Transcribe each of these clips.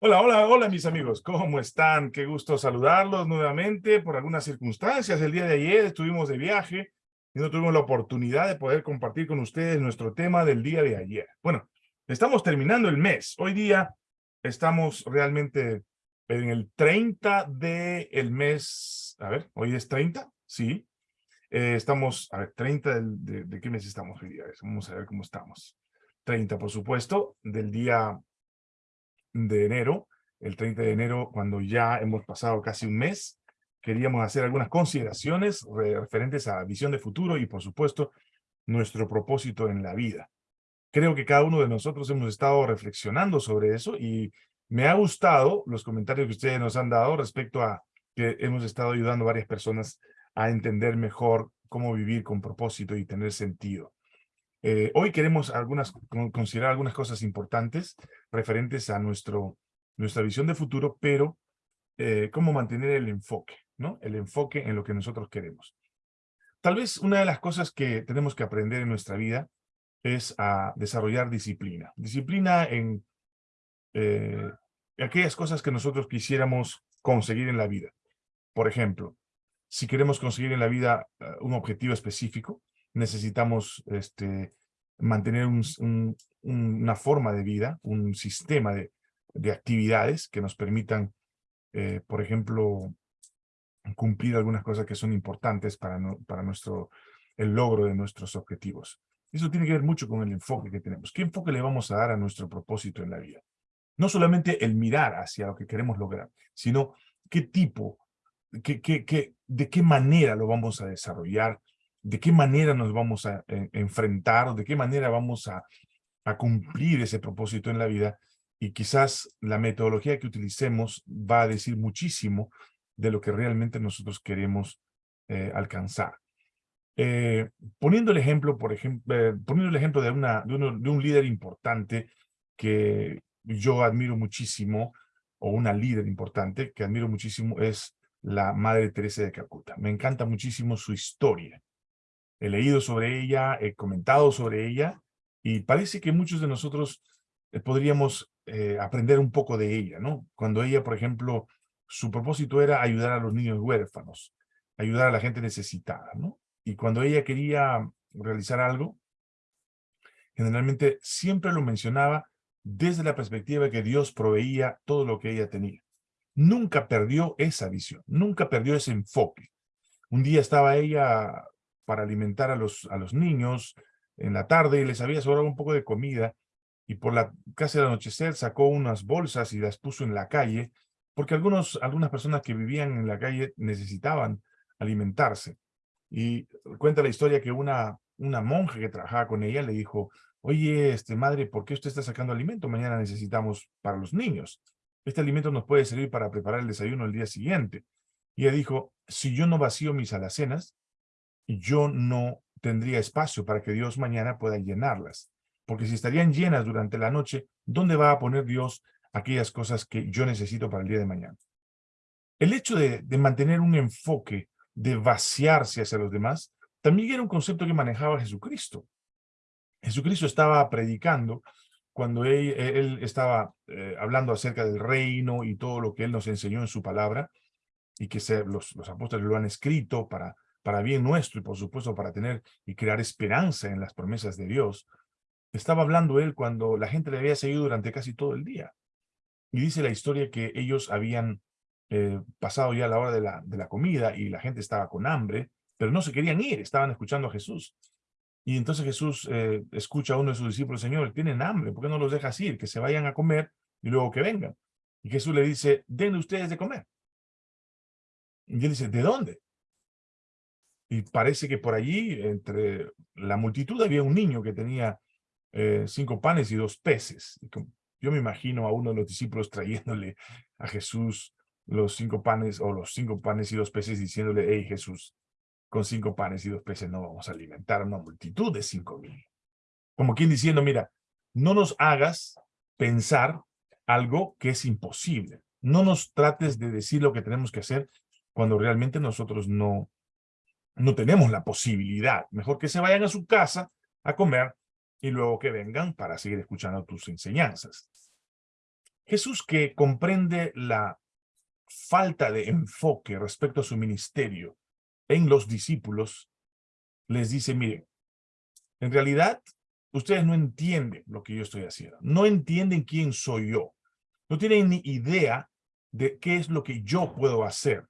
Hola, hola, hola mis amigos, ¿cómo están? Qué gusto saludarlos nuevamente. Por algunas circunstancias, el día de ayer estuvimos de viaje y no tuvimos la oportunidad de poder compartir con ustedes nuestro tema del día de ayer. Bueno, estamos terminando el mes. Hoy día estamos realmente en el 30 del el mes. A ver, ¿hoy es 30? Sí. Eh, estamos, a ver, 30 de, de, qué mes estamos hoy día? Vamos a ver cómo estamos. 30, por supuesto, del día de enero, el 30 de enero, cuando ya hemos pasado casi un mes, queríamos hacer algunas consideraciones referentes a visión de futuro y, por supuesto, nuestro propósito en la vida. Creo que cada uno de nosotros hemos estado reflexionando sobre eso y me ha gustado los comentarios que ustedes nos han dado respecto a que hemos estado ayudando a varias personas a entender mejor cómo vivir con propósito y tener sentido. Eh, hoy queremos considerar algunas cosas importantes referentes a nuestro, nuestra visión de futuro, pero eh, cómo mantener el enfoque, ¿no? El enfoque en lo que nosotros queremos. Tal vez una de las cosas que tenemos que aprender en nuestra vida es a desarrollar disciplina. Disciplina en eh, aquellas cosas que nosotros quisiéramos conseguir en la vida. Por ejemplo, si queremos conseguir en la vida un objetivo específico, necesitamos este, mantener una forma de vida, un sistema de, actividades que nos permitan, eh, por ejemplo, cumplir algunas cosas que son importantes para, nuestro, el logro de nuestros objetivos. Eso tiene que ver mucho con el enfoque que tenemos. ¿Qué enfoque le vamos a dar a nuestro propósito en la vida? No solamente el mirar hacia lo que queremos lograr, sino qué tipo, qué, qué, de qué manera lo vamos a desarrollar, de qué manera nos vamos a eh, enfrentar, de qué manera vamos a, cumplir ese propósito en la vida, y quizás la metodología que utilicemos va a decir muchísimo de lo que realmente nosotros queremos eh, alcanzar. Eh, poniendo el ejemplo, por ejemplo, poniendo el ejemplo de, una, de, de un líder importante que yo admiro muchísimo, o una líder importante que admiro muchísimo, es la Madre Teresa de Calcuta. Me encanta muchísimo su historia he leído sobre ella, he comentado sobre ella, y parece que muchos de nosotros eh, podríamos eh, aprender un poco de ella, ¿no? Cuando ella, por ejemplo, su propósito era ayudar a los niños huérfanos, ayudar a la gente necesitada, ¿no? Y cuando ella quería realizar algo, generalmente siempre lo mencionaba desde la perspectiva que Dios proveía todo lo que ella tenía. Nunca perdió esa visión, nunca perdió ese enfoque. Un día estaba ella para alimentar a los, a los niños en la tarde y les había sobrado un poco de comida y por la casi al anochecer sacó unas bolsas y las puso en la calle porque algunos, algunas personas que vivían en la calle necesitaban alimentarse. Y cuenta la historia que una, una monja que trabajaba con ella le dijo, oye, este, madre, ¿por qué usted está sacando alimento? Mañana necesitamos para los niños. Este alimento nos puede servir para preparar el desayuno el día siguiente. Y ella dijo, si yo no vacío mis alacenas, yo no tendría espacio para que Dios mañana pueda llenarlas. Porque si estarían llenas durante la noche, ¿dónde va a poner Dios aquellas cosas que yo necesito para el día de mañana? El hecho de, mantener un enfoque, de vaciarse hacia los demás, también era un concepto que manejaba Jesucristo. Jesucristo estaba predicando cuando él, estaba eh, hablando acerca del reino y todo lo que él nos enseñó en su palabra, y que los, los apóstoles lo han escrito para para bien nuestro y por supuesto para tener y crear esperanza en las promesas de Dios. Estaba hablando él cuando la gente le había seguido durante casi todo el día. Y dice la historia que ellos habían eh, pasado ya la hora de la, de la comida y la gente estaba con hambre, pero no se querían ir, estaban escuchando a Jesús. Y entonces Jesús eh, escucha a uno de sus discípulos, Señor, tienen hambre, ¿por qué no los dejas ir? Que se vayan a comer y luego que vengan. Y Jesús le dice, denle ustedes de comer. Y él dice, ¿de dónde? Y parece que por allí, entre la multitud, había un niño que tenía eh, cinco panes y dos peces. Yo me imagino a uno de los discípulos trayéndole a Jesús los cinco panes o los cinco panes y dos peces diciéndole, hey Jesús, con cinco panes y dos peces no vamos a alimentar a una multitud de cinco mil. Como quien diciendo, mira, no nos hagas pensar algo que es imposible. No nos trates de decir lo que tenemos que hacer cuando realmente nosotros no, no tenemos la posibilidad. Mejor que se vayan a su casa a comer y luego que vengan para seguir escuchando tus enseñanzas. Jesús que comprende la falta de enfoque respecto a su ministerio en los discípulos, les dice, miren, en realidad ustedes no entienden lo que yo estoy haciendo, no entienden quién soy yo, no tienen ni idea de qué es lo que yo puedo hacer.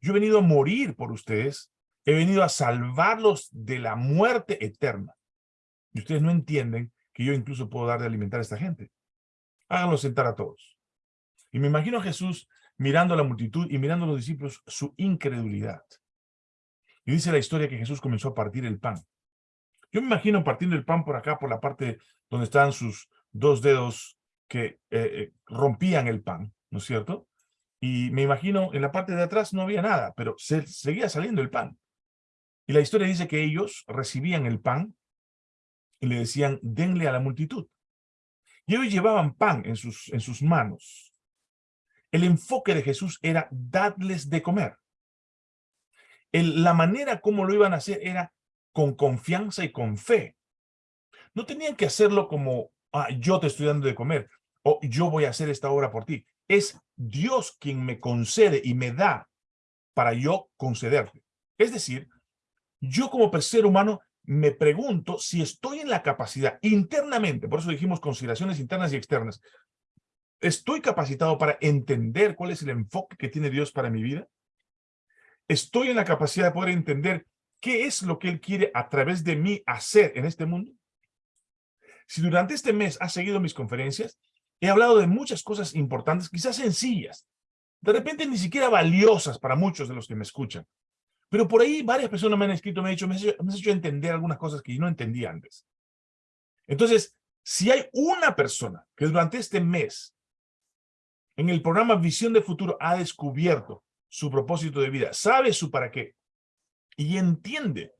Yo he venido a morir por ustedes, he venido a salvarlos de la muerte eterna. Y ustedes no entienden que yo incluso puedo dar de alimentar a esta gente. Háganlo sentar a todos. Y me imagino a Jesús mirando a la multitud y mirando a los discípulos su incredulidad. Y dice la historia que Jesús comenzó a partir el pan. Yo me imagino partiendo el pan por acá, por la parte donde están sus dos dedos que eh, eh, rompían el pan, ¿no es cierto? Y me imagino en la parte de atrás no había nada, pero se, seguía saliendo el pan. Y la historia dice que ellos recibían el pan y le decían, denle a la multitud. Y ellos llevaban pan en sus, en sus manos. El enfoque de Jesús era darles de comer. la manera como lo iban a hacer era con confianza y con fe. No tenían que hacerlo como, ah, yo te estoy dando de comer, o yo voy a hacer esta obra por ti. Es Dios quien me concede y me da para yo concederte. Es decir, yo como ser humano me pregunto si estoy en la capacidad internamente, por eso dijimos consideraciones internas y externas, ¿estoy capacitado para entender cuál es el enfoque que tiene Dios para mi vida? ¿Estoy en la capacidad de poder entender qué es lo que Él quiere a través de mí hacer en este mundo? Si durante este mes has seguido mis conferencias, he hablado de muchas cosas importantes, quizás sencillas, de repente ni siquiera valiosas para muchos de los que me escuchan, pero por ahí varias personas me han escrito, me han dicho, me has hecho, entender algunas cosas que yo no entendía antes. Entonces, si hay una persona que durante este mes, en el programa Visión de Futuro, ha descubierto su propósito de vida, sabe su para qué, y entiende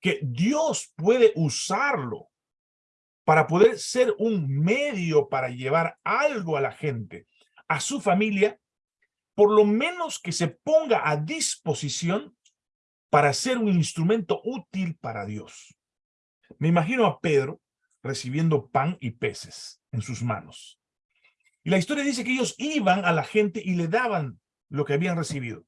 que Dios puede usarlo para poder ser un medio para llevar algo a la gente, a su familia, por lo menos que se ponga a disposición para ser un instrumento útil para Dios. Me imagino a Pedro recibiendo pan y peces en sus manos. Y la historia dice que ellos iban a la gente y le daban lo que habían recibido.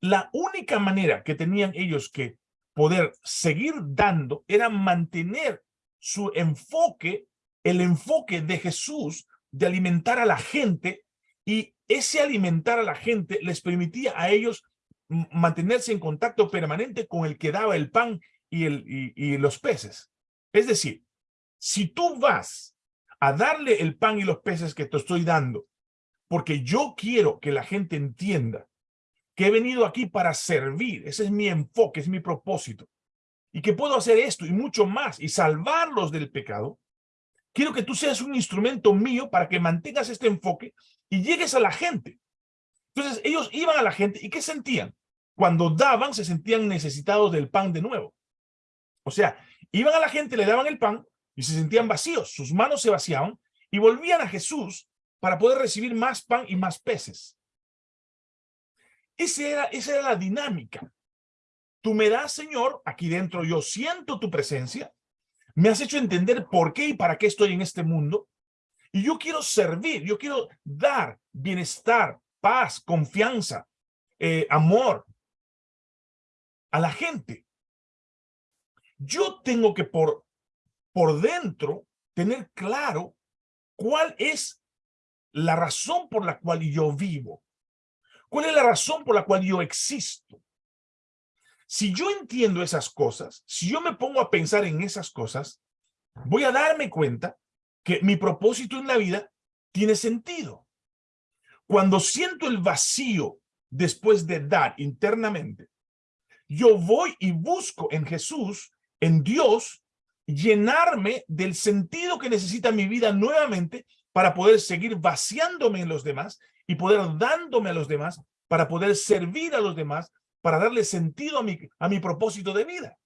La única manera que tenían ellos que poder seguir dando era mantener su enfoque, el enfoque de Jesús de alimentar a la gente y ese alimentar a la gente les permitía a ellos mantenerse en contacto permanente con el que daba el pan y, el, y, los peces. Es decir, si tú vas a darle el pan y los peces que te estoy dando, porque yo quiero que la gente entienda que he venido aquí para servir, ese es mi enfoque, es mi propósito, y que puedo hacer esto y mucho más, y salvarlos del pecado, quiero que tú seas un instrumento mío para que mantengas este enfoque y llegues a la gente. Entonces ellos iban a la gente y ¿qué sentían? Cuando daban se sentían necesitados del pan de nuevo. O sea, iban a la gente, le daban el pan y se sentían vacíos, sus manos se vaciaban y volvían a Jesús para poder recibir más pan y más peces. Esa era, esa era la dinámica. Tú me das, Señor, aquí dentro yo siento tu presencia, me has hecho entender por qué y para qué estoy en este mundo, y yo quiero servir, yo quiero dar bienestar, paz, confianza, eh, amor a la gente. Yo tengo que por, por dentro tener claro cuál es la razón por la cual yo vivo. ¿Cuál es la razón por la cual yo existo? Si yo entiendo esas cosas, si yo me pongo a pensar en esas cosas, voy a darme cuenta que mi propósito en la vida tiene sentido. Cuando siento el vacío después de dar internamente, yo voy y busco en Jesús, en Dios, llenarme del sentido que necesita mi vida nuevamente para poder seguir vaciándome en los demás y poder dándome a los demás, para poder servir a los demás, para darle sentido a mi, a mi propósito de vida.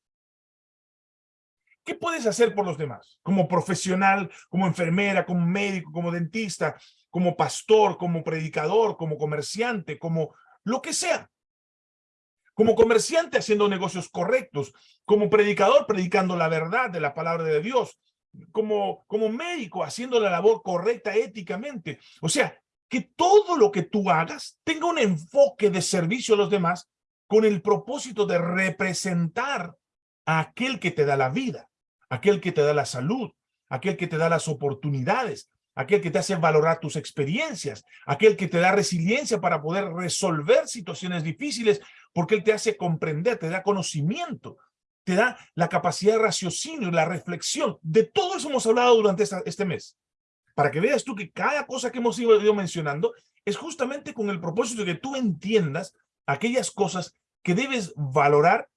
¿Qué puedes hacer por los demás? Como profesional, como enfermera, como médico, como dentista, como pastor, como predicador, como comerciante, como lo que sea. Como comerciante haciendo negocios correctos, como predicador predicando la verdad de la palabra de Dios, como, como médico haciendo la labor correcta éticamente. O sea, que todo lo que tú hagas tenga un enfoque de servicio a los demás con el propósito de representar a aquel que te da la vida, aquel que te da la salud, aquel que te da las oportunidades, aquel que te hace valorar tus experiencias, aquel que te da resiliencia para poder resolver situaciones difíciles, porque él te hace comprender, te da conocimiento, te da la capacidad de raciocinio, la reflexión. De todo eso hemos hablado durante este mes. Para que veas tú que cada cosa que hemos ido mencionando es justamente con el propósito de que tú entiendas aquellas cosas que debes valorar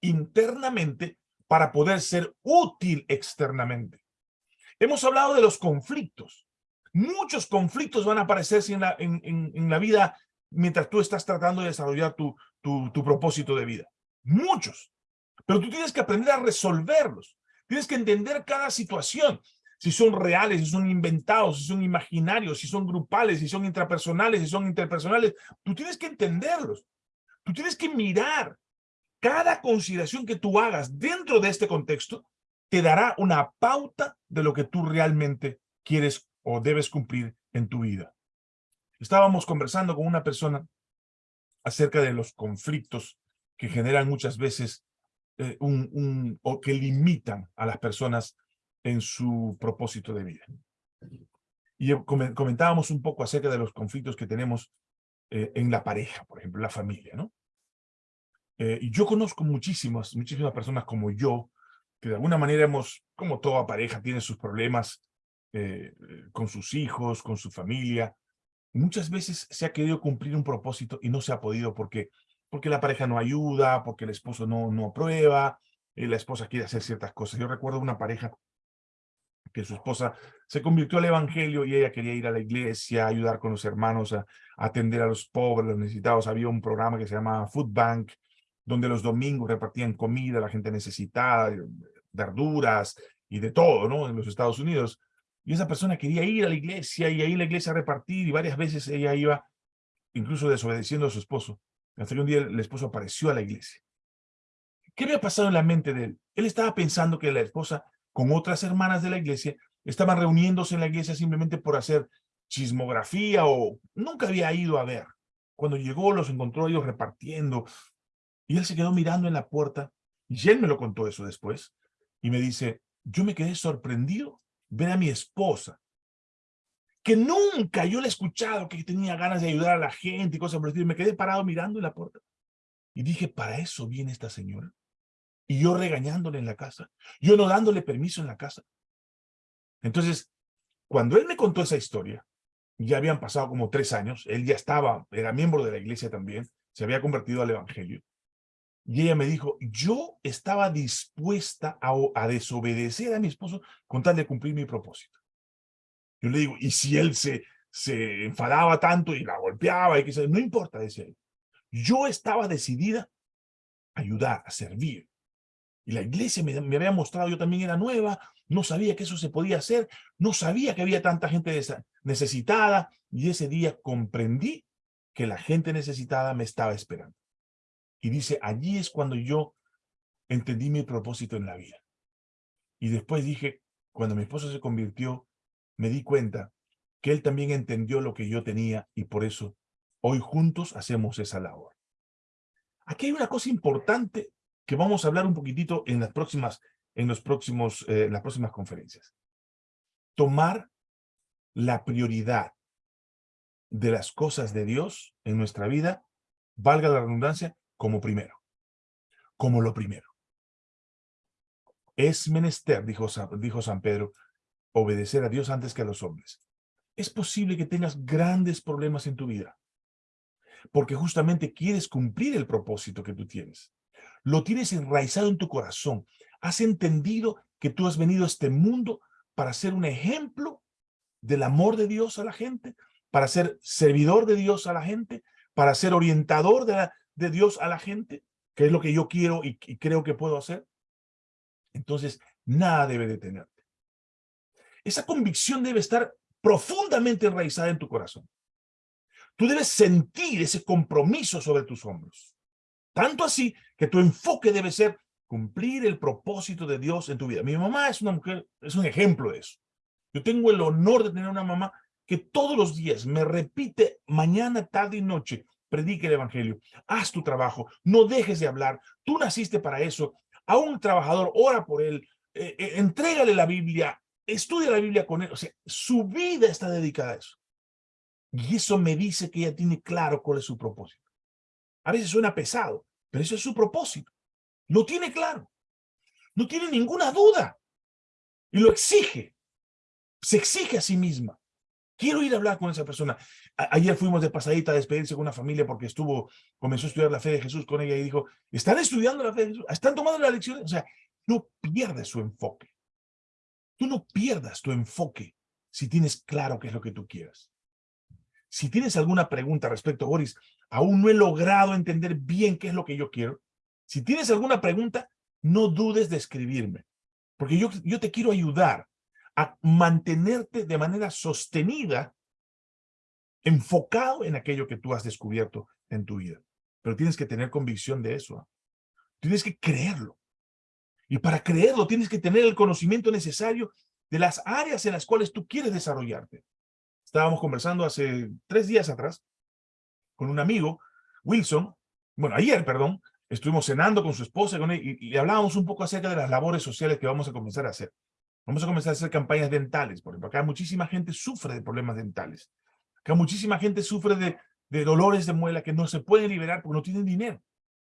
internamente para poder ser útil externamente. Hemos hablado de los conflictos. Muchos conflictos van a aparecer en la, en, la vida mientras tú estás tratando de desarrollar tu, tu propósito de vida. Muchos. Pero tú tienes que aprender a resolverlos. Tienes que entender cada situación. Si son reales, si son inventados, si son imaginarios, si son grupales, si son intrapersonales, si son interpersonales. Tú tienes que entenderlos. Tú tienes que mirar cada consideración que tú hagas dentro de este contexto te dará una pauta de lo que tú realmente quieres o debes cumplir en tu vida. Estábamos conversando con una persona acerca de los conflictos que generan muchas veces eh, un, o que limitan a las personas en su propósito de vida. Y comentábamos un poco acerca de los conflictos que tenemos eh, en la pareja, por ejemplo, la familia, ¿no? Eh, y yo conozco muchísimas, muchísimas personas como yo, que de alguna manera hemos, como toda pareja, tiene sus problemas eh, con sus hijos, con su familia. Muchas veces se ha querido cumplir un propósito y no se ha podido porque, porque la pareja no ayuda, porque el esposo no, no aprueba, y la esposa quiere hacer ciertas cosas. Yo recuerdo una pareja que su esposa se convirtió al evangelio y ella quería ir a la iglesia, ayudar con los hermanos, a, atender a los pobres, los necesitados. Había un programa que se llama Food Bank, donde los domingos repartían comida a la gente necesitada, verduras y de todo, ¿no? En los Estados Unidos. Y esa persona quería ir a la iglesia y ahí la iglesia a repartir y varias veces ella iba incluso desobedeciendo a su esposo. Hasta que un día el esposo apareció a la iglesia. ¿Qué había pasado en la mente de él? Él estaba pensando que la esposa con otras hermanas de la iglesia estaban reuniéndose en la iglesia simplemente por hacer chismografía o nunca había ido a ver. Cuando llegó los encontró ellos repartiendo y él se quedó mirando en la puerta y él me lo contó eso después y me dice, yo me quedé sorprendido ver a mi esposa, que nunca yo le he escuchado que tenía ganas de ayudar a la gente y cosas por el estilo. Me quedé parado mirando en la puerta. Y dije, ¿para eso viene esta señora? Y yo regañándole en la casa. Yo no dándole permiso en la casa. Entonces, cuando él me contó esa historia, ya habían pasado como tres años, él ya estaba, era miembro de la iglesia también, se había convertido al evangelio. Y ella me dijo, yo estaba dispuesta a, desobedecer a mi esposo con tal de cumplir mi propósito. Yo le digo, y si él se, se enfadaba tanto y la golpeaba, y que no importa, decía él. Yo estaba decidida a ayudar, a servir. Y la iglesia me, había mostrado, yo también era nueva, no sabía que eso se podía hacer, no sabía que había tanta gente necesitada, y ese día comprendí que la gente necesitada me estaba esperando. Y dice, allí es cuando yo entendí mi propósito en la vida. Y después dije, cuando mi esposo se convirtió, me di cuenta que él también entendió lo que yo tenía y por eso hoy juntos hacemos esa labor. Aquí hay una cosa importante que vamos a hablar un poquitito en las próximas, en los próximos, eh, las próximas conferencias. Tomar la prioridad de las cosas de Dios en nuestra vida, valga la redundancia, como primero, como lo primero. Es menester, dijo, dijo San Pedro, obedecer a Dios antes que a los hombres. Es posible que tengas grandes problemas en tu vida, porque justamente quieres cumplir el propósito que tú tienes. Lo tienes enraizado en tu corazón. Has entendido que tú has venido a este mundo para ser un ejemplo del amor de Dios a la gente, para ser servidor de Dios a la gente, para ser orientador de Dios a la gente, que es lo que yo quiero y, creo que puedo hacer, entonces nada debe detenerte. Esa convicción debe estar profundamente enraizada en tu corazón. Tú debes sentir ese compromiso sobre tus hombros. Tanto así que tu enfoque debe ser cumplir el propósito de Dios en tu vida. Mi mamá es una mujer, es un ejemplo de eso. Yo tengo el honor de tener una mamá que todos los días me repite mañana, tarde y noche, predique el evangelio, haz tu trabajo, no dejes de hablar, tú naciste para eso, a un trabajador, ora por él, eh, eh, entrégale la Biblia, estudia la Biblia con él, o sea, su vida está dedicada a eso. Y eso me dice que ella tiene claro cuál es su propósito. A veces suena pesado, pero eso es su propósito. Lo tiene claro. No tiene ninguna duda. Y lo exige. Se exige a sí misma. Quiero ir a hablar con esa persona. ayer fuimos de pasadita a despedirse con una familia porque estuvo, comenzó a estudiar la fe de Jesús con ella y dijo, ¿están estudiando la fe de Jesús? ¿Están tomando la lección? O sea, no pierdes su enfoque. Tú no pierdas tu enfoque si tienes claro qué es lo que tú quieres. Si tienes alguna pregunta respecto a Boris, aún no he logrado entender bien qué es lo que yo quiero. Si tienes alguna pregunta, no dudes de escribirme, porque yo, yo te quiero ayudar a mantenerte de manera sostenida, enfocado en aquello que tú has descubierto en tu vida. Pero tienes que tener convicción de eso. Tienes que creerlo. Y para creerlo tienes que tener el conocimiento necesario de las áreas en las cuales tú quieres desarrollarte. Estábamos conversando hace tres días atrás con un amigo, Wilson, bueno, ayer, perdón, estuvimos cenando con su esposa con él, y, y hablábamos un poco acerca de las labores sociales que vamos a comenzar a hacer. Vamos a comenzar a hacer campañas dentales, por ejemplo. Acá muchísima gente sufre de problemas dentales. Acá muchísima gente sufre de, de dolores de muela que no se pueden liberar porque no tienen dinero.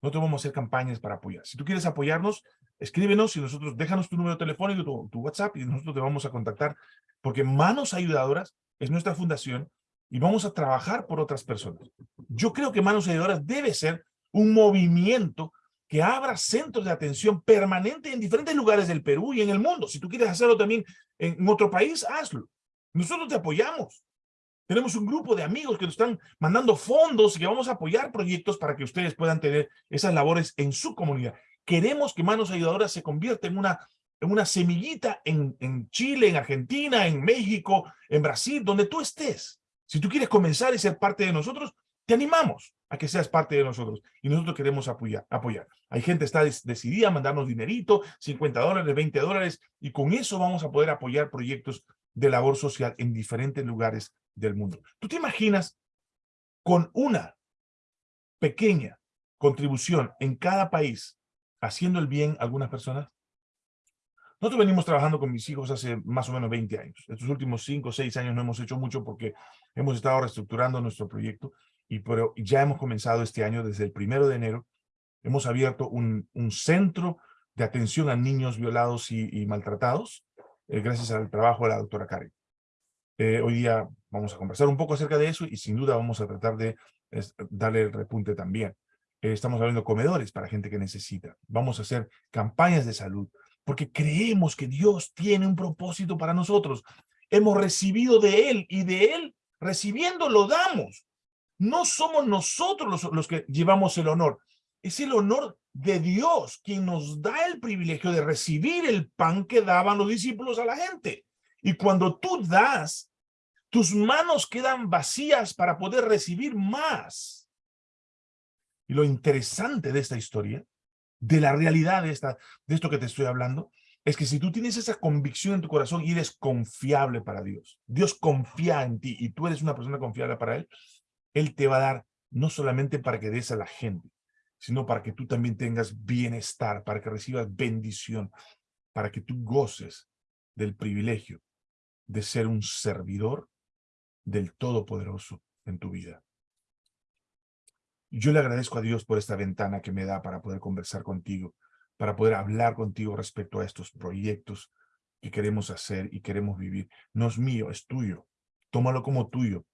Nosotros vamos a hacer campañas para apoyar. Si tú quieres apoyarnos, escríbenos y nosotros, déjanos tu número telefónico, tu, tu WhatsApp y nosotros te vamos a contactar porque Manos Ayudadoras es nuestra fundación y vamos a trabajar por otras personas. Yo creo que Manos Ayudadoras debe ser un movimiento que abra centros de atención permanente en diferentes lugares del Perú y en el mundo. Si tú quieres hacerlo también en otro país, hazlo. Nosotros te apoyamos. Tenemos un grupo de amigos que nos están mandando fondos y que vamos a apoyar proyectos para que ustedes puedan tener esas labores en su comunidad. Queremos que Manos Ayudadoras se convierta en una, una semillita en, en Chile, en Argentina, en México, en Brasil, donde tú estés. Si tú quieres comenzar y ser parte de nosotros, te animamos a que seas parte de nosotros. Y nosotros queremos apoyar. apoyar. Hay gente que está decidida a mandarnos dinerito, 50 dólares, 20 dólares, y con eso vamos a poder apoyar proyectos de labor social en diferentes lugares del mundo. ¿Tú te imaginas con una pequeña contribución en cada país haciendo el bien a algunas personas? Nosotros venimos trabajando con mis hijos hace más o menos 20 años. Estos últimos 5 o 6 años no hemos hecho mucho porque hemos estado reestructurando nuestro proyecto, y pero ya hemos comenzado este año, desde el primero de enero, hemos abierto un, un centro de atención a niños violados y, maltratados, eh, gracias al trabajo de la doctora Karen. Eh, hoy día vamos a conversar un poco acerca de eso y sin duda vamos a tratar de darle el repunte también. Eh, estamos hablando de comedores para gente que necesita. Vamos a hacer campañas de salud, porque creemos que Dios tiene un propósito para nosotros. Hemos recibido de Él y de Él, recibiendo, lo damos. No somos nosotros los, que llevamos el honor. Es el honor de Dios quien nos da el privilegio de recibir el pan que daban los discípulos a la gente. Y cuando tú das, tus manos quedan vacías para poder recibir más. Y lo interesante de esta historia, de la realidad de, esta, de esto que te estoy hablando, es que si tú tienes esa convicción en tu corazón y eres confiable para Dios, Dios confía en ti y tú eres una persona confiable para Él, él te va a dar no solamente para que des a la gente, sino para que tú también tengas bienestar, para que recibas bendición, para que tú goces del privilegio de ser un servidor del Todopoderoso en tu vida. Yo le agradezco a Dios por esta ventana que me da para poder conversar contigo, para poder hablar contigo respecto a estos proyectos que queremos hacer y queremos vivir. No es mío, es tuyo. Tómalo como tuyo.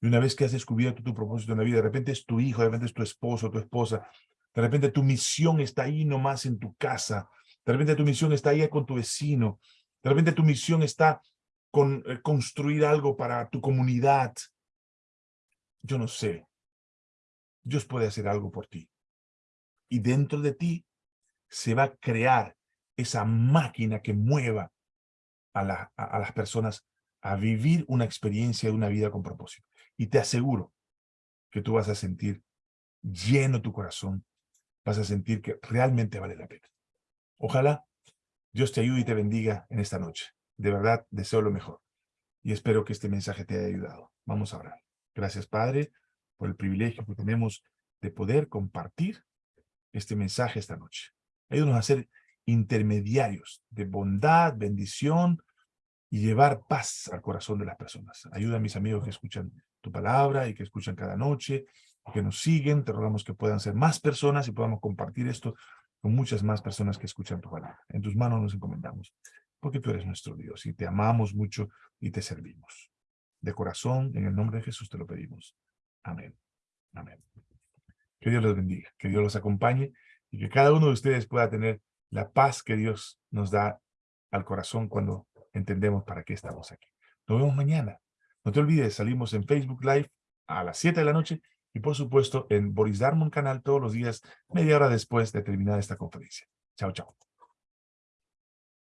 Y una vez que has descubierto tu propósito en la vida, de repente es tu hijo, de repente es tu esposo, tu esposa, de repente tu misión está ahí nomás en tu casa, de repente tu misión está ahí con tu vecino, de repente tu misión está con eh, construir algo para tu comunidad. Yo no sé. Dios puede hacer algo por ti. Y dentro de ti se va a crear esa máquina que mueva a, a las personas a vivir una experiencia de una vida con propósito. Y te aseguro que tú vas a sentir lleno tu corazón, vas a sentir que realmente vale la pena. Ojalá Dios te ayude y te bendiga en esta noche. De verdad, deseo lo mejor. Y espero que este mensaje te haya ayudado. Vamos a orar. Gracias, Padre, por el privilegio que tenemos de poder compartir este mensaje esta noche. Ayúdanos a ser intermediarios de bondad, bendición y llevar paz al corazón de las personas. Ayuda a mis amigos que escuchan tu palabra y que escuchan cada noche, que nos siguen. Te rogamos que puedan ser más personas y podamos compartir esto con muchas más personas que escuchan tu palabra. En tus manos nos encomendamos, porque tú eres nuestro Dios y te amamos mucho y te servimos. De corazón, en el nombre de Jesús te lo pedimos. Amén. Amén. Que Dios los bendiga, que Dios los acompañe y que cada uno de ustedes pueda tener la paz que Dios nos da al corazón cuando entendemos para qué estamos aquí. Nos vemos mañana. No te olvides, salimos en Facebook Live a las 7 de la noche y por supuesto en Boris Darmon canal todos los días, media hora después de terminar esta conferencia. Chao, chao.